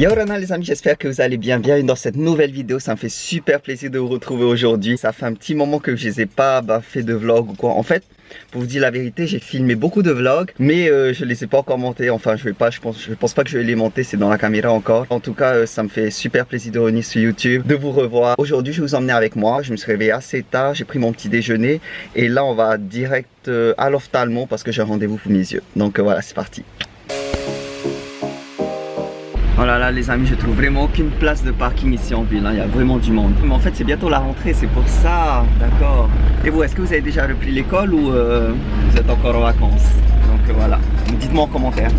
Yo Rana les amis, j'espère que vous allez bien. Bienvenue dans cette nouvelle vidéo, ça me fait super plaisir de vous retrouver aujourd'hui. Ça fait un petit moment que je les ai pas bah, fait de vlog ou quoi. En fait, pour vous dire la vérité, j'ai filmé beaucoup de vlogs, mais euh, je les ai pas encore montés. Enfin, je vais pas, je pense, pense pas que je vais les monter, c'est dans la caméra encore. En tout cas, euh, ça me fait super plaisir de revenir sur YouTube, de vous revoir. Aujourd'hui, je vais vous emmener avec moi. Je me suis réveillé assez tard, j'ai pris mon petit déjeuner et là, on va direct euh, à l'ophtalmo parce que j'ai un rendez-vous pour mes yeux. Donc voilà, c'est parti. Oh là là les amis, je trouve vraiment aucune place de parking ici en ville, hein. il y a vraiment du monde. Mais en fait c'est bientôt la rentrée, c'est pour ça, d'accord. Et vous, est-ce que vous avez déjà repris l'école ou euh, vous êtes encore en vacances? Donc euh, voilà, dites-moi en commentaire.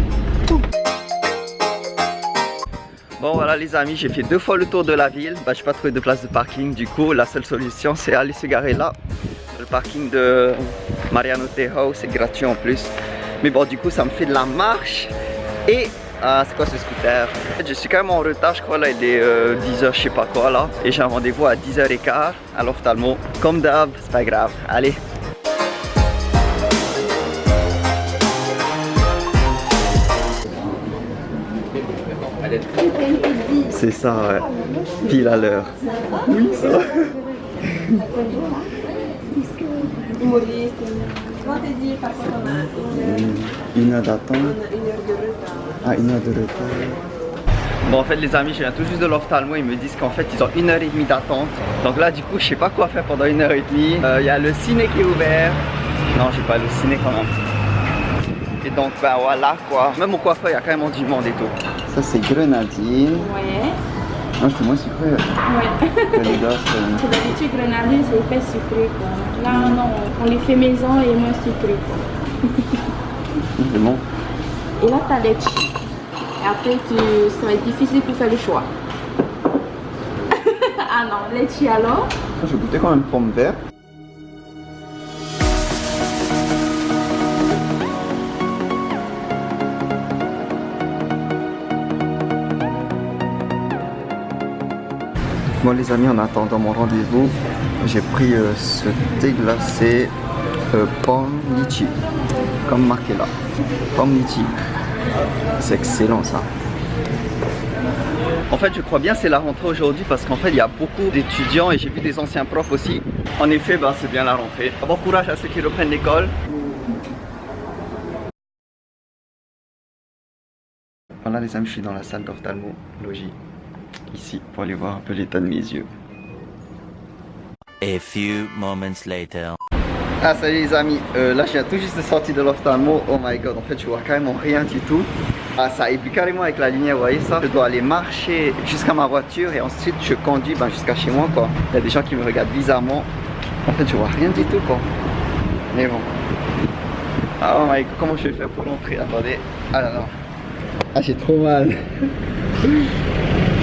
Bon voilà les amis, j'ai fait deux fois le tour de la ville, bah, j'ai pas trouvé de place de parking, du coup la seule solution c'est aller se garer là. Le parking de Mariano Tejo, c'est gratuit en plus. Mais bon du coup ça me fait de la marche et ah, c'est quoi ce scooter? Je suis quand même en retard, je crois là il est 10h euh, je sais pas quoi là. Et j'ai un rendez-vous à 10h15 à l'ophtalmo. Comme d'hab, c'est pas grave, allez. C'est ça ouais, pile à l'heure. Oui ça va Une heure d'attente. ah, une heure de retard. Bon en fait les amis je viens tout juste de l'ophtalmo Ils me disent qu'en fait ils ont une heure et demie d'attente. Donc là du coup je sais pas quoi faire pendant une heure et demie. Euh, Il y a le ciné qui est ouvert. Non j'ai pas le ciné quand même. Et donc bah voilà quoi. Même au coiffeur il y a quand même du monde et tout. Ça c'est grenadine. Ouais non, c'est moins sucré. Ouais. D'habitude, grenadine, c'est épais sucré. Quoi. Là, non, on les fait maison et moins sucré. C'est bon. Et là, tu as les Et après, tu... ça va être difficile de faire le choix. ah non, les alors? Je vais goûter quand même pomme verte. Bon les amis, en attendant mon rendez-vous, j'ai pris euh, ce thé glacé euh, pomme litchi, comme marqué là, pomme litchi. C'est excellent ça. En fait, je crois bien c'est la rentrée aujourd'hui parce qu'en fait, il y a beaucoup d'étudiants et j'ai vu des anciens profs aussi. En effet, ben, c'est bien la rentrée. Bon courage à ceux qui reprennent l'école. Voilà les amis, je suis dans la salle d'ophtalmologie. Ici, pour aller voir un peu l'état de mes yeux. A few moments later. Ah salut les amis, euh, là je viens tout juste de sortir de l'ophtalmo, oh my god en fait je vois carrément rien du tout. Ah, ça évolue carrément avec la lumière, vous voyez ça? Je dois aller marcher jusqu'à ma voiture et ensuite je conduis ben, jusqu'à chez moi quoi. Il y a des gens qui me regardent bizarrement. En fait je vois rien du tout quoi. Mais bon. Ah oh my god, comment je vais faire pour rentrer? Attendez, ah non non Ah j'ai trop mal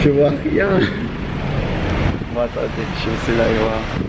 Je vois. Rien essayer d'aller voir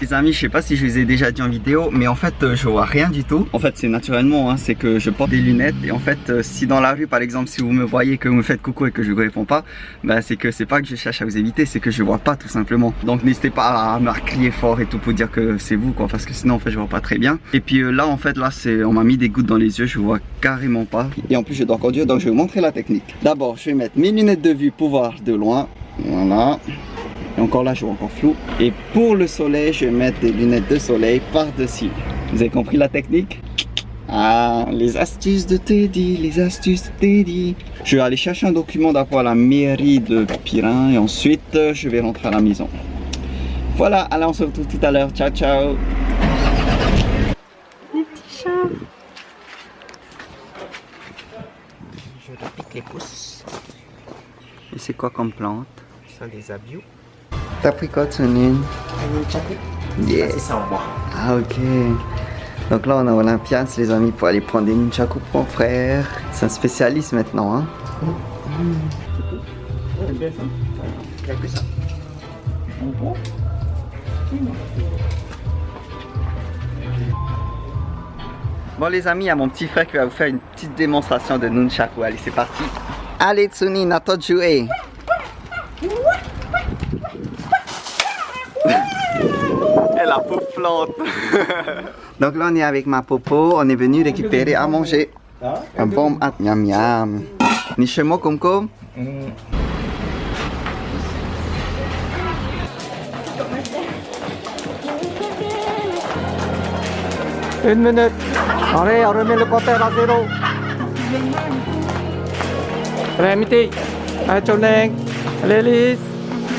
Les amis, je sais pas si je vous ai déjà dit en vidéo, mais en fait, euh, je vois rien du tout. En fait, c'est naturellement, hein, c'est que je porte des lunettes et en fait, euh, si dans la rue, par exemple, si vous me voyez, que vous me faites coucou et que je vous réponds pas, bah, c'est que c'est pas que je cherche à vous éviter, c'est que je vois pas tout simplement. Donc n'hésitez pas à me crier fort et tout pour dire que c'est vous, quoi, parce que sinon, en fait, je vois pas très bien. Et puis euh, là, en fait, là, c'est, on m'a mis des gouttes dans les yeux, je vois carrément pas. Et en plus, je dois conduire, donc je vais vous montrer la technique. D'abord, je vais mettre mes lunettes de vue pour voir de loin. Voilà. Et encore là, je vois encore flou. Et pour le soleil, je vais mettre des lunettes de soleil par-dessus. Vous avez compris la technique? Ah, les astuces de Teddy, les astuces de Teddy. Je vais aller chercher un document d'abord à la mairie de Pirin et ensuite je vais rentrer à la maison. Voilà, allez on se retrouve tout à l'heure. Ciao, ciao. Les petits chats. Je repique les pouces. Et c'est quoi comme plante? Ça, des abios. T'as pris quoi, Tsunin Yeah. Bois. Ah, ok. Donc là, on a Olympias, les amis, pour aller prendre des nunchaku pour mon frère. C'est un spécialiste maintenant, hein. Bon les amis, il y a mon petit frère qui va vous faire une petite démonstration de nunchaku. Allez, c'est parti. Allez Tsunin, à la pauvre plante. Donc là, on est avec ma popo. On est venu récupérer à manger. Un bon at miam miam. Ni chez moi, comme comme. Une minute. Allez, on remet le compteur à zéro. Allez, Miti. Allez, Choneng. Allez, Lise.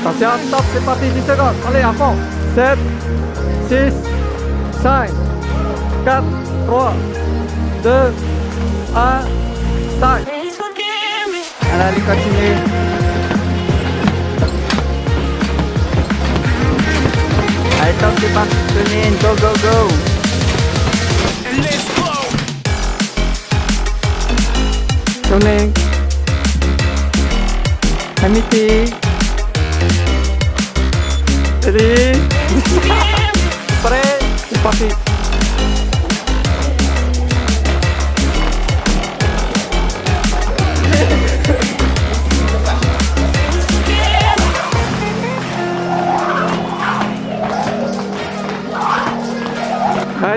Attention, stop, c'est parti, 10 secondes. Allez, à fond. 7, 6, 5, 4, 3, 2, 1, start. Allez, allez, continue. Allez, top, c'est parti, Sonin. Go, go, go. Choneng. Miti.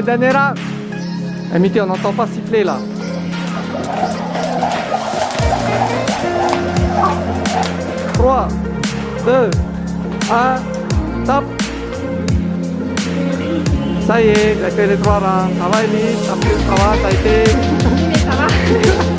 Danera Amitié, on n'entend pas siffler là. Trois, deux, un, top. Ça y est, il a fait les trois rangs. Ça va, Elise Ça va, ça va, ça a été. Mais ça va.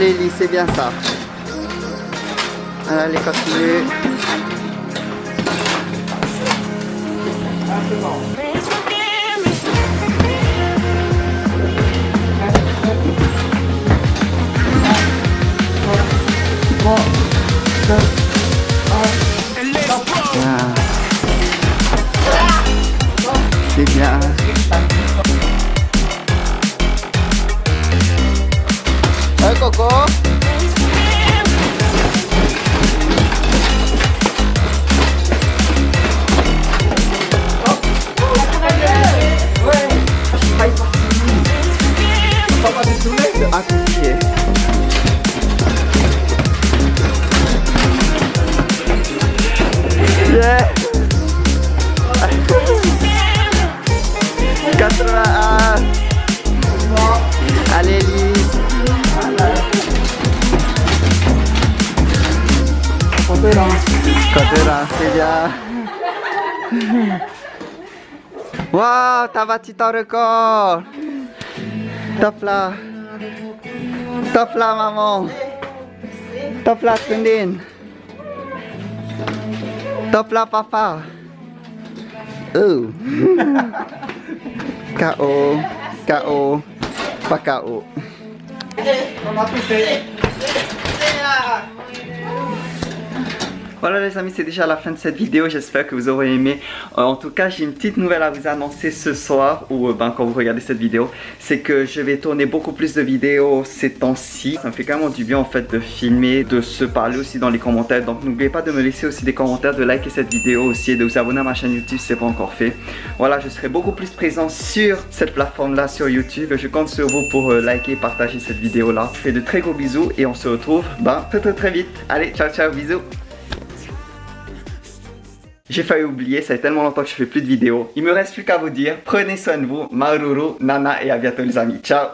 Lise, c'est bien ça. Allez, continue. Bien. Hey, Coco. À pied. Yeah. Côté là, c'est bien. Wow, t'as battu ton record. Top là. Top là, maman. Top là, Tundin. Top là, papa. Oh. KO. KO. Pas KO. Voilà les amis, c'est déjà la fin de cette vidéo, j'espère que vous aurez aimé. Euh, en tout cas, j'ai une petite nouvelle à vous annoncer ce soir, ou euh, ben, quand vous regardez cette vidéo, c'est que je vais tourner beaucoup plus de vidéos ces temps-ci. Ça me fait carrément du bien en fait de filmer, de se parler aussi dans les commentaires. Donc n'oubliez pas de me laisser aussi des commentaires, de liker cette vidéo aussi et de vous abonner à ma chaîne YouTube si ce n'est pas encore fait. Voilà, je serai beaucoup plus présent sur cette plateforme-là, sur YouTube. Je compte sur vous pour euh, liker et partager cette vidéo-là. Je fais de très gros bisous et on se retrouve ben, très très très vite. Allez, ciao ciao, bisous j'ai failli oublier, ça fait tellement longtemps que je fais plus de vidéos. Il me reste plus qu'à vous dire, prenez soin de vous, Maruru, Nana et à bientôt les amis. Ciao